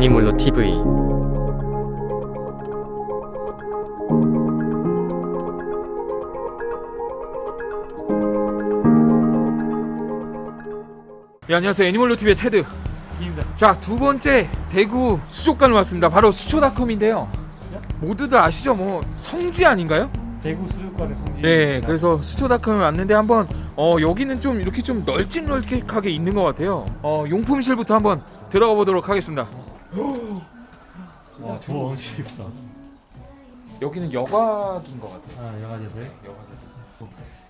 애니몰로 TV 예, 안녕하세요. 애니멀로 TV의 테드. 입니다. 자 두 번째 대구 수족관을 왔습니다. 바로 수초닷컴인데요. 모두들 아시죠? 뭐 성지 아닌가요? 대구 수족관의 성지. 네 그래서 수초닷컴에 왔는데 한번 어 여기는 좀 이렇게 좀 널찍널찍하게 있는 것 같아요. 어 용품실부터 한번 들어가 보도록 하겠습니다 와, 저 엄청 예쁘다. 여기는 여과기인 것 같아요 아, 여과재들. 여과기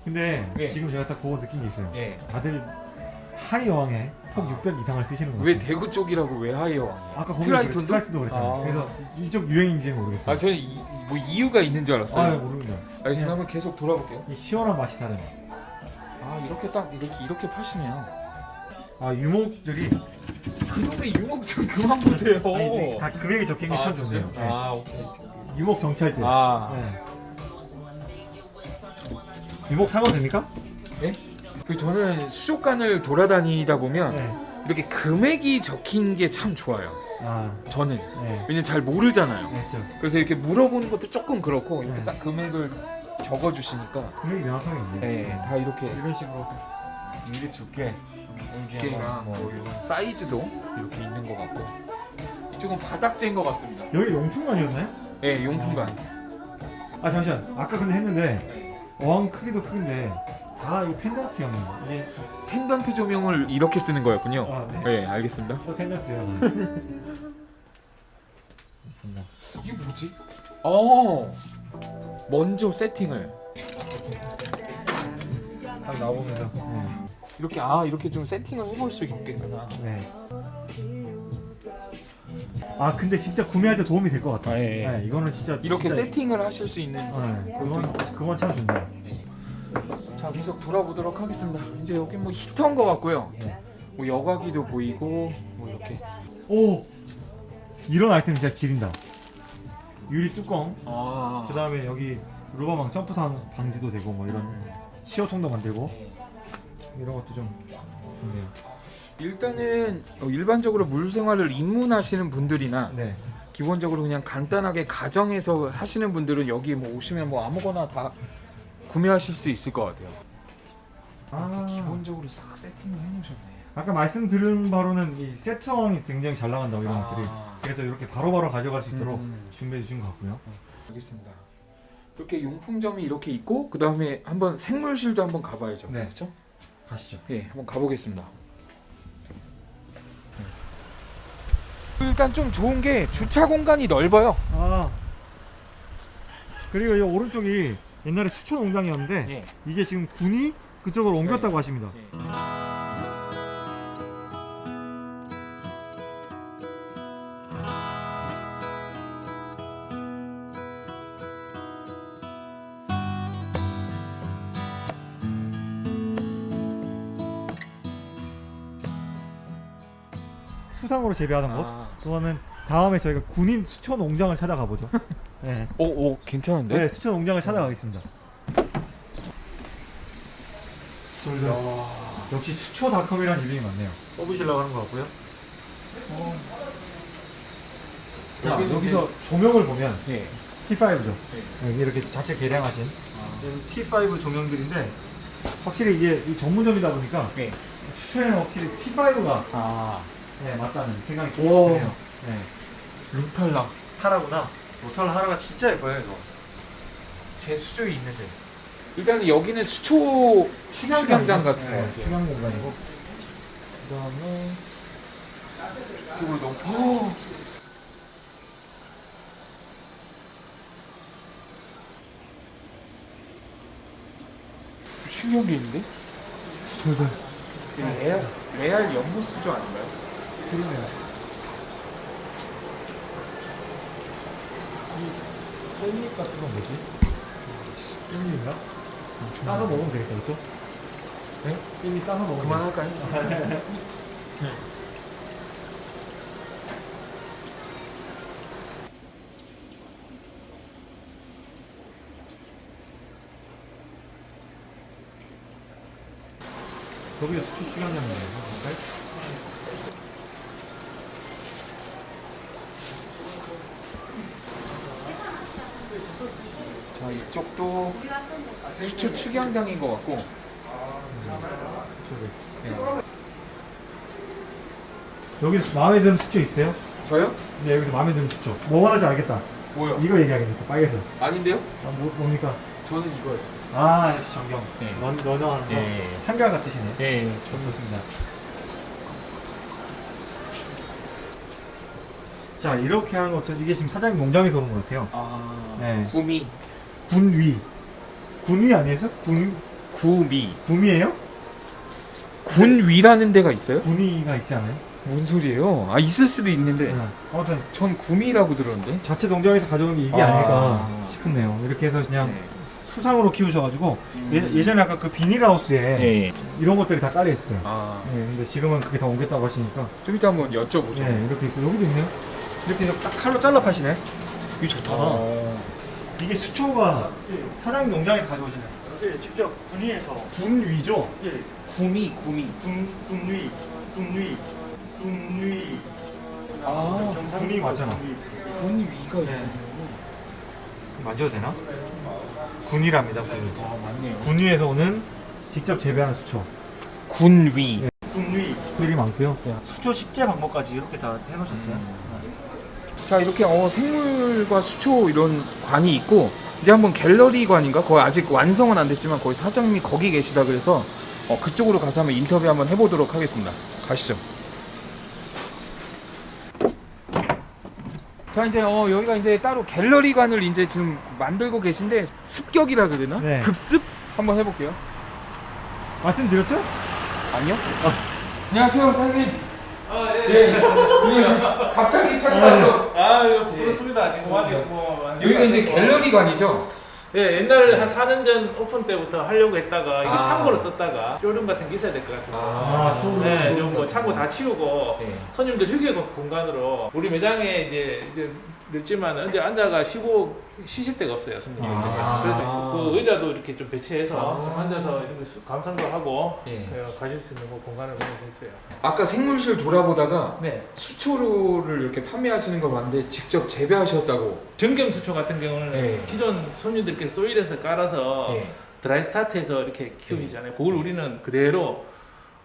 근데 예. 지금 제가 딱 그거 느낀 게 있어요. 예. 다들 high 어항에 폭 600 이상을 쓰시는 거예요. 왜 대구 쪽이라고 왜 high 어? 아까 거기 트라이톤도? 트라이톤도 그랬잖아요. 아. 그래서 이쪽 유행인지는 모르겠어요. 아 저는 이, 뭐 이유가 있는 줄 알았어요 아, 모릅니다. 알겠습니다 한번 계속 돌아볼게요 이 시원한 맛이 다른. 아 이렇게 딱 이렇게 이렇게 파시네요 아, 유목들이 그놈의 유목 좀 그만 보세요 아니, 다 금액이 적힌 게 참 좋네요. 네. 아 오케이 유목 정찰제. 아 네. 유목 사면 됩니까? 그 저는 수족관을 돌아다니다 보면 네. 이렇게 금액이 적힌 게 참 좋아요. 아, 저는 네. 왜냐면 잘 모르잖아요. 그렇죠. 그래서 이렇게 물어보는 것도 조금 그렇고 이렇게 네. 딱 금액을 적어주시니까 금액이 명확하게 있네. 네, 다 이렇게 이런 식으로 유리 두께, 두께랑 뭐 이런 사이즈도 이렇게 있는 것 같고 이쪽은 바닥재인 것 같습니다. 여기 용품관이었나요? 네, 용품관. 아 잠시만 아까 근데 했는데 어항 크기도 큰데 다 이거 펜던트였네요 이게 펜던트 조명을 이렇게 쓰는 거였군요. 아 네. 네, 알겠습니다. 또 펜던트요 이게 뭐지? 어, 먼저 세팅을 딱 나오면서 이렇게 아 이렇게 좀 세팅을 해볼 수 있겠구나. 네. 아 근데 진짜 구매할 때 도움이 될 것 같아. 아, 예, 예. 네, 이거는 진짜 이렇게 진짜, 세팅을 하실 수 있는 네, 그건 그건 참 좋네요. 자 계속 돌아보도록 하겠습니다 이제 여기 뭐 히터인 것 같고요 네. 뭐 여과기도 보이고 뭐 이렇게 오 이런 아이템 진짜 지린다. 유리 뚜껑. 아 그 다음에 여기 루바망 점프탄 방지도 되고 뭐 이런 시어통도 만들고 이런 것도 좀 좋네요. 일단은 어, 일반적으로 물 생활을 입문하시는 분들이나 네. 기본적으로 그냥 간단하게 가정에서 하시는 분들은 여기 뭐 오시면 뭐 아무거나 다 구매하실 수 있을 것 같아요 아 기본적으로 싹 세팅을 해놓으셨네 아까 말씀드린 바로는 이 세트왕이 굉장히 잘 나간다고 이런 것들이 아, 그래서 이렇게 바로바로 가져갈 수 있도록 음, 준비해 주신 것 같고요. 알겠습니다 이렇게 용품점이 이렇게 있고 그 다음에 한번 생물실도 한번 가봐야죠 네. 그렇죠? 가시죠. 예, 한번 가보겠습니다. 일단 좀 좋은 게 주차 공간이 넓어요. 아 그리고 이 오른쪽이 옛날에 수초 농장이었는데 예. 이게 지금 군이 그쪽으로 옮겼다고 하십니다. 수상으로 재배하는 곳. 아, 그거는 다음에 저희가 군인 수초 농장을 찾아가 보죠. 네. 오, 오, 괜찮은데? 네, 수초 농장을 찾아가겠습니다. 야, 역시 수초닷컴이라는 이름이 맞네요. 뽑으시려고 하는 것 같고요. 자, 여기는 여기서 조명을 보면 예. T5죠. 네. 이렇게 자체 개량하신 아, 이런 T5 조명들인데 확실히 이게 이 전문점이다 보니까 예. 수초에는 확실히 T5가 아, 네, 맞다는 생각이 좀 오. 드네요. 네. 루탈락. 하라구나. 로털 하라가 진짜 예뻐요 이거. 제 수조에 있는 새. 일단은 여기는 수초 축양장 같은 거 네, 같아요. 축양 공간이고. 그 다음에 이쪽으로 너무 어. 신기한 게 있는데? 수초들. 이거 레알, 레알 연못 수조 아닌가요? 그러네요. 이 깻잎 같은 건 뭐지? 깻잎인가? 따서 먹으면 되겠다, 그쵸? 네? 깻잎 따서 먹으면 그만할까요? 거기에 수초 축양장이에요. 것도 수초 축양장인 것 같고 여기서 마음에 드는 수초 있어요? 저요? 네 여기서 마음에 드는 수초 뭐 말하지 알겠다 뭐요? 이거 얘기하겠네 빨개서 아닌데요? 아, 뭐, 뭡니까? 저는 이거요. 아 역시 정경 네. 넌, 너너 하는 거 네. 한결 같으시네 네. 좋습니다 자 이렇게 하는 것은 이게 지금 사장님 농장에서 오는 것 같아요 아 네. 구미 군위 군위 아니에요? 군, 구미 구미예요? 군위라는 데가 있어요? 군위가 있지 않아요? 뭔 소리예요? 아 있을 수도 있는데 네. 아무튼 전 구미라고 들었는데. 자체 농장에서 가져온 게 이게 아. 아... 닐까 싶네요 이렇게 해서 그냥 네. 수상으로 키우셔가지고 음. 예, 예전에 아까 그 비닐하우스에 네. 이런 것들이 다 깔려 있어요 아, 네, 근데 지금은 그게 다 옮겼다고 하시니까 좀 이따 한번 여쭤보죠. 네, 이렇게 있고 여기도 있네요 이렇게 딱 칼로 잘라 파시네 이거 좋다 어. 이게 수초가 사장님 농장에서 가져오시는 예, 직접 군위에서 군위죠? 예, 구미, 구미. 군 군위, 군위, 군위. 아, 군위 맞잖아. 군위. 군위가 네. 만져도 되나? 군위랍니다 군위 아, 맞네요. 군위에서 오는 직접 재배하는 수초 군위. 군위. 들이 많고요 야. 수초 식재 방법까지 이렇게 다 해놓으셨어요 자 이렇게 어, 생물과 수초 이런 관이 있고 이제 한번 갤러리관인가 거의 아직 완성은 안 됐지만 거기 사장님이 거기 계시다 그래서 어, 그쪽으로 가서 한번 인터뷰 한번 해보도록 하겠습니다. 가시죠. 자 이제 어, 여기가 이제 따로 갤러리관을 이제 지금 만들고 계신데 습격이라 그러나 네. 급습 한번 해볼게요. 말씀드렸죠? 아니요? 안녕하세요 사장님. 아, 예. 예. 안녕하세요. 갑자기 찾아와서 아, 부르습니다. 지금 와고 뭐, 여기가 이제 갤러리관이죠. 예, 옛날 한 4년 전 오픈 때부터 하려고 했다가 이거 아. 창고로 썼다가 쇼룸 같은 게 있어야 될 것 같아서. 아, 쇼룸. 네, 좀뭐 창고 다 치우고 네. 손님들 휴게 공간으로 우리 매장에 이제 이제 늦지만 이제 앉아가 쉬고 쉬실 데가 없어요 손님들이 아. 그래서 그 의자도 이렇게 좀 배치해서 아. 좀 앉아서 이렇게 수- 감상도 하고 예. 예, 가실 수 있는 그 공간을 마련했어요. 아까 생물실 돌아보다가 네, 수초를 이렇게 판매하시는 거 봤는데 직접 재배하셨다고. 정경 수초 같은 경우는 예. 기존 손님들께서 소일에서 깔아서 예. 드라이 스타트해서 이렇게 키우시잖아요. 그걸 우리는 그대로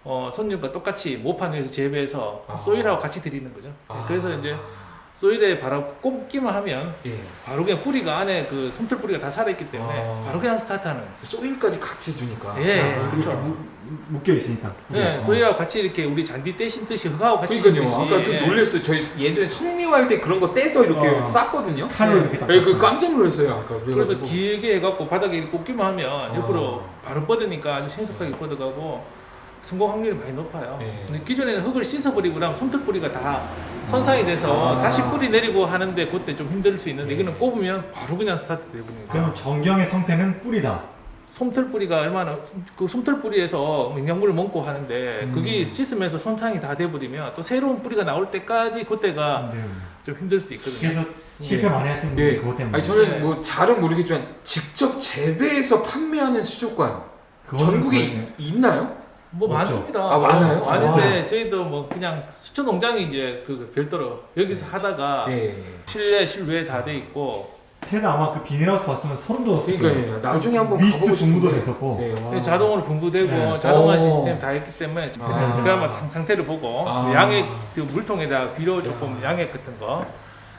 어, 손님과 똑같이 모판 위에서 재배해서 아. 소일하고 같이 드리는 거죠. 아. 그래서 이제 소일에 바로 꼽기만 하면 예. 바로 그냥 뿌리가 안에 그 솜털 뿌리가 다 살아있기 때문에 아. 바로 그냥 스타트하는. 소일까지 같이 주니까. 예, 아, 그렇죠. 무- 묶여 있으니까 네, 어. soil하고 같이 이렇게 우리 잔디 떼 심듯이 흙하고 같이 그러니까요. 아까 좀 예. 놀랐어요. 저희 예전에 성묘할 때 그런 거 떼서 이렇게 어. 쌌거든요. 칼로 네. 이렇게 딱 예, 그 깜짝 놀랐어요. 아까 그래서. 길게 해갖고 바닥에 이렇게 꽂기만 하면 옆으로 아. 바로 뻗으니까 아주 신속하게 뻗어가고 성공 확률이 많이 높아요. 예. 근데 기존에는 흙을 씻어버리고 나면 솜털 뿌리가 다 손상이 돼서 아. 다시 뿌리 내리고 하는데 그때 좀 힘들 수 있는데 예. 이거는 꼽으면 바로 그냥 스타트 되버리니까 그럼 전경의 성패는 뿌리다 솜털 뿌리가 얼마나 그 솜털 뿌리에서 영양분을 먹고 하는데 음. 그게 씻으면서 손상이 다 돼버리면 또 새로운 뿌리가 나올 때까지 그때가 네. 좀 힘들 수 있거든요. 그래서 실패 많이 하시는 분들이 예. 그것 때문에 아니 저는 네. 뭐 잘은 모르겠지만 직접 재배해서 판매하는 수족관 전국에 이- 있나요? 뭐 맞죠? 많습니다. 아, 많아요? 많은데 저희도 뭐 그냥 수초 농장이 이제 그 별도로 여기서 하다가 예. 실내 실외 다 돼 있고 테드 아마 그 비닐하우스 봤으면 소름 돋았을 그러니까 거예요 예. 나중에 한번 미스트 싶은데. 됐었고 예, 자동으로 분무되고 네. 자동화 오. 시스템 다 있기 때문에 아. 상- 상태를 보고 아. 양액 그 물통에다 비료 조금 양액 같은 거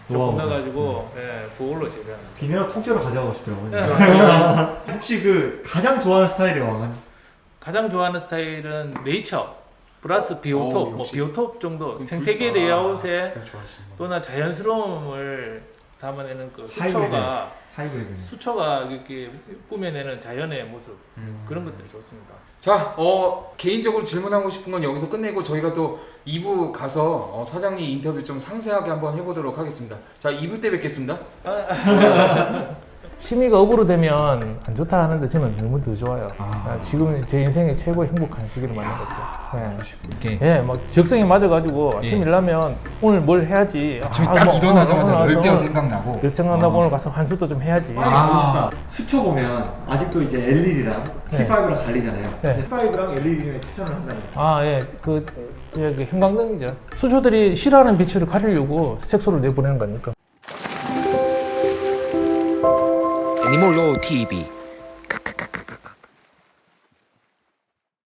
조금. 넣어가지고 예, 그걸로 재배하는. 비닐하우스 통째로 가져가고 싶더라고요 예. 혹시 그 가장 좋아하는 스타일의 어항은? 가장 좋아하는 스타일은 네이처 플러스 비오톱, 오, 뭐. 비오톱 정도 그 생태계 레이아웃에. 또나 자연스러움을 담아내는 그. 수초가 하이브리드 수초가 이렇게 꾸며내는 자연의 모습 음. 그런 것들이 좋습니다. 자, 어, 개인적으로 질문하고 싶은 건 여기서 끝내고 저희가 또 2부 가서 어, 사장님 인터뷰 좀 상세하게 한번 해보도록 하겠습니다. 자, 2부 때 뵙겠습니다. 심의가 업으로 되면 안 좋다 하는데 저는 너무 더 좋아요. 아. 지금 제 인생의 최고의 행복한 시기를 맞는 것 같아요. 예, 막 적성에 맞아가지고 아침 예. 일나면 오늘 뭘 해야지. 아침에 아, 딱 뭐, 일어나자마자 어, 어, 열 때가 어, 생각나고 열 생각나고 어. 오늘 가서 환수도 좀 해야지. 아. 싶다 수초 보면 아직도 이제 LED랑 네. T5랑 갈리잖아요 네. T5랑 LED 중에 추천을 한다면 아, 예. 그, 저기, 형광등이죠. 수초들이 싫어하는 빛을 가리려고 색소를 내보내는 거니까. 이몰로 TV.